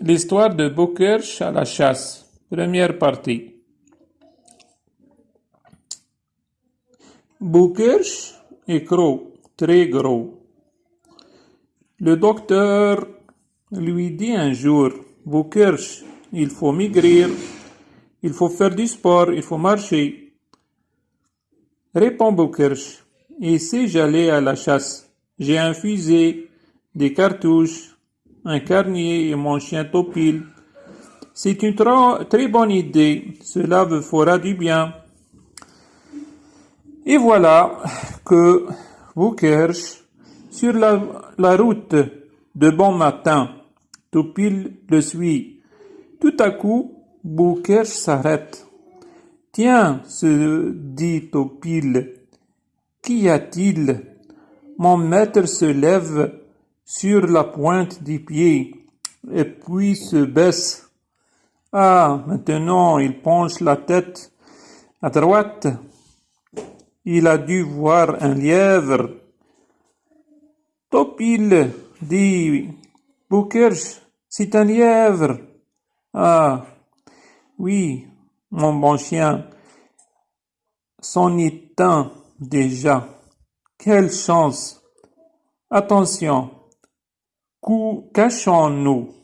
L'histoire de Boukerche à la chasse. Première partie. Boukerche est gros, très gros. Le docteur lui dit un jour, Boukerche, il faut maigrir, il faut faire du sport, il faut marcher. Répond Boukerche, et si j'allais à la chasse, j'ai un fusil, des cartouches, un carnier et mon chien Topil. C'est une très bonne idée, cela vous fera du bien. Et voilà que Boukerche, sur la, route de bon matin, Topil le suit. Tout à coup, Boukerche s'arrête. Tiens, se dit Topil, qu'y a-t-il? Mon maître se lève sur la pointe des pieds, et puis se baisse. Ah, maintenant il penche la tête à droite. Il a dû voir un lièvre. Topil, dit Boukerche, c'est un lièvre. Ah, oui, mon bon chien, c'en est un déjà. Quelle chance! Attention! Cachons-nous